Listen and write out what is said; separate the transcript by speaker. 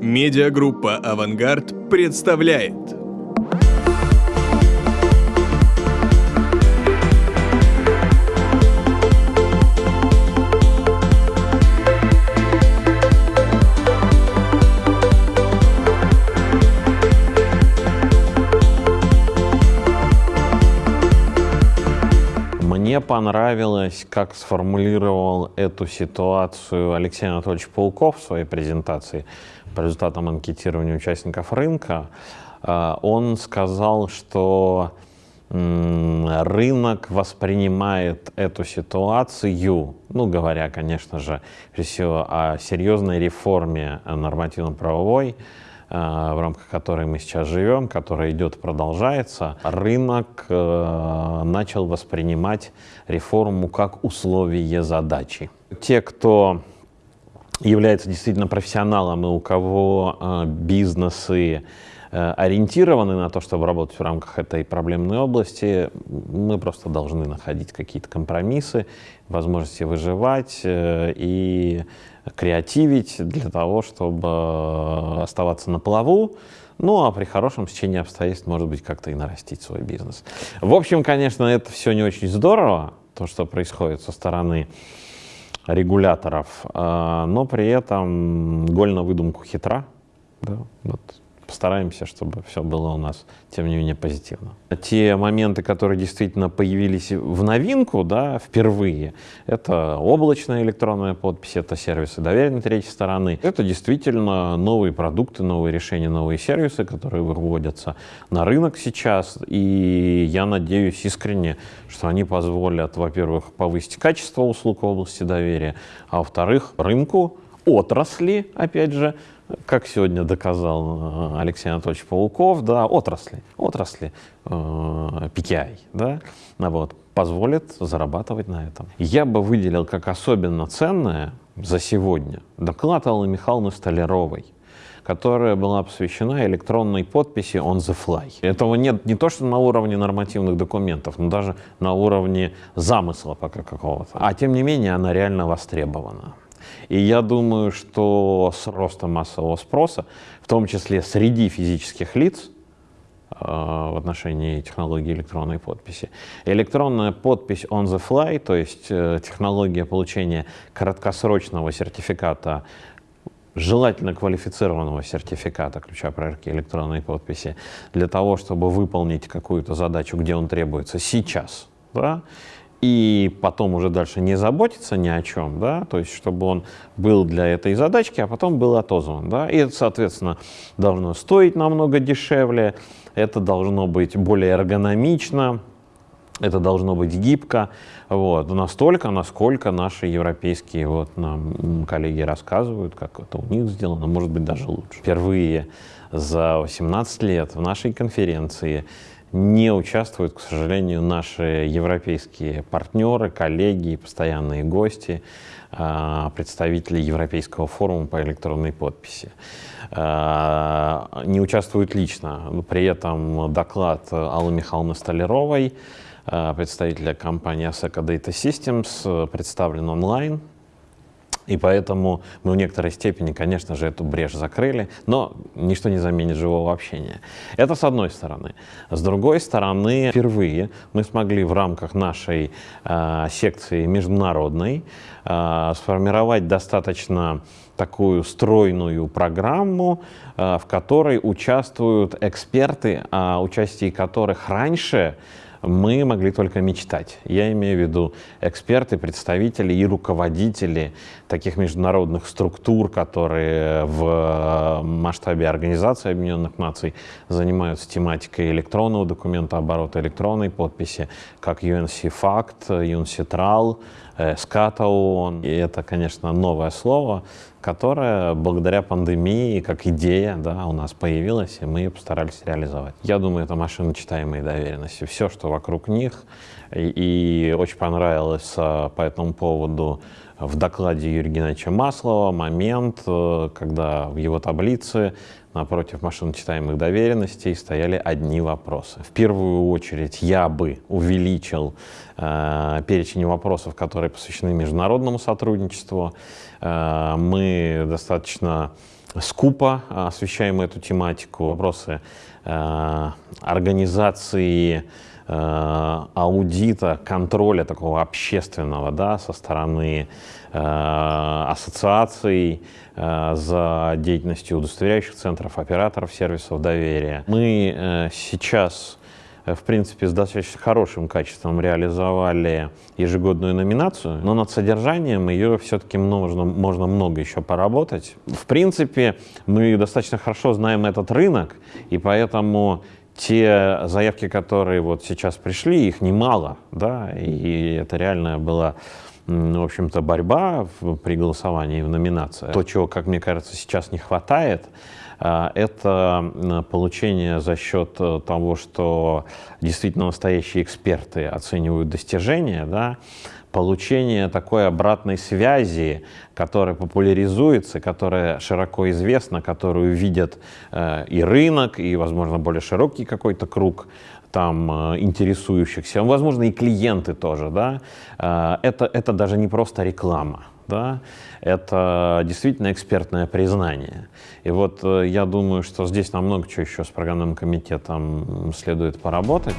Speaker 1: Медиагруппа «Авангард» представляет.
Speaker 2: Мне понравилось, как сформулировал эту ситуацию Алексей Анатольевич Пауков в своей презентации по результатам анкетирования участников рынка. А, Он сказал, что рынок воспринимает эту ситуацию, ну, говоря, конечно же, всего о серьезной реформе нормативно-правовой, в рамках которой мы сейчас живем, которая идет продолжается, рынок э, начал воспринимать реформу как условие задачи. Те, кто является действительно профессионалом и у кого э, бизнесы э, ориентированы на то, чтобы работать в рамках этой проблемной области, мы просто должны находить какие-то компромиссы, возможности выживать э, и креативить для того, чтобы оставаться на плаву, ну а при хорошем стечении обстоятельств, может быть, как-то и нарастить свой бизнес. В общем, конечно, это все не очень здорово, то, что происходит со стороны регуляторов, а, но при этом голь на выдумку хитра. Да, вот постараемся, чтобы все было у нас, тем не менее, позитивно. Те моменты, которые действительно появились в новинку, да, впервые, это облачная электронная подпись, это сервисы доверенной третьей стороны. Это действительно новые продукты, новые решения, новые сервисы, которые выводятся на рынок сейчас. И я надеюсь искренне, что они позволят, во-первых, повысить качество услуг в области доверия, а во-вторых, рынку, отрасли, опять же, как сегодня доказал э, Алексей Анатольевич Пауков, да, отрасли, отрасли э, PKI, да, вот, позволит зарабатывать на этом. Я бы выделил как особенно ценное за сегодня доклад Аллы Михайловны Столяровой, которая была посвящена электронной подписи on the fly. Этого нет не то, что на уровне нормативных документов, но даже на уровне замысла пока какого-то. А тем не менее она реально востребована. И я думаю, что с ростом массового спроса, в том числе среди физических лиц, э, в отношении технологии электронной подписи. Электронная подпись on the fly, то есть э, технология получения краткосрочного сертификата желательно квалифицированного сертификата ключа проверки электронной подписи для того, чтобы выполнить какую-то задачу, где он требуется сейчас, да, и потом уже дальше не заботиться ни о чем, да, то есть чтобы он был для этой задачки, а потом был отозван, да, и это, соответственно, должно стоить намного дешевле, это должно быть более эргономично, это должно быть гибко, вот, настолько, насколько наши европейские вот, нам коллеги рассказывают, как это у них сделано, может быть, даже лучше. Впервые за 18 лет в нашей конференции не участвуют, к сожалению, наши европейские партнеры, коллеги, постоянные гости, а, представители Европейского форума по электронной подписи. А, не участвуют лично. При этом доклад Аллы Михайловны Столяровой, а, представителя компании Aseca Data Systems, представлен онлайн и поэтому мы в некоторой степени, конечно же, эту брешь закрыли, но ничто не заменит живого общения. Это с одной стороны. С другой стороны, впервые мы смогли в рамках нашей э, секции международной э, сформировать достаточно такую стройную программу, э, в которой участвуют эксперты, о участии которых раньше мы могли только мечтать. Я имею в виду эксперты, представители и руководители таких международных структур, которые в масштабе Организации Объединенных Наций занимаются тематикой электронного документа оборота, электронной подписи, как UNC-FACT, UNCITRAL, СКАТА ООН. И это, конечно, новое слово, которое благодаря пандемии, как идея, да, у нас появилась, и мы ее постарались реализовать. Я думаю, это машина читаемой доверенности. Все, что вокруг них. И, и очень понравилось по этому поводу в докладе Юрия Геннадьевича Маслова момент, когда в его таблице напротив машиночитаемых доверенностей стояли одни вопросы. В первую очередь я бы увеличил э, перечень вопросов, которые посвящены международному сотрудничеству. Э, мы достаточно скупо освещаем эту тематику. Вопросы э, организации э, аудита, контроля такого общественного да, со стороны э, ассоциаций, Э, за деятельностью удостоверяющих центров, операторов сервисов доверия. Мы э, сейчас э, в принципе, с достаточно хорошим качеством реализовали ежегодную номинацию, но над содержанием ее все-таки можно, можно много еще поработать. В принципе, мы достаточно хорошо знаем этот рынок, и поэтому те заявки, которые вот сейчас пришли, их немало, да, и это реально было в общем-то, борьба при голосовании в номинациях. То, чего, как мне кажется, сейчас не хватает, это получение за счет э, того, что действительно настоящие эксперты оценивают достижения, да, получение такой обратной связи, которая популяризуется, которая широко известна, которую видят э, и рынок, и, возможно, более широкий какой-то круг там э, интересующихся, возможно, и клиенты тоже, да, это, это даже не просто реклама, да, это действительно экспертное признание. И вот э, я думаю, что здесь намного чего еще с программным комитетом следует поработать.